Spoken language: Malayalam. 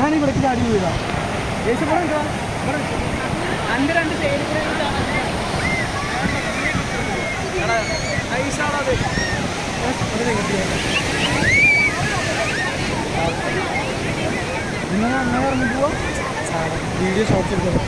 ഞാൻ ഇവിടെ ചാടി വീഴാം. യേശു ഇവിടെ രണ്ട് എടാ, നിങ്ങൾ അങ്ങനെ പറഞ്ഞു പോവാ? വീഡിയോ ഷോർട്സ് എടുക്കാം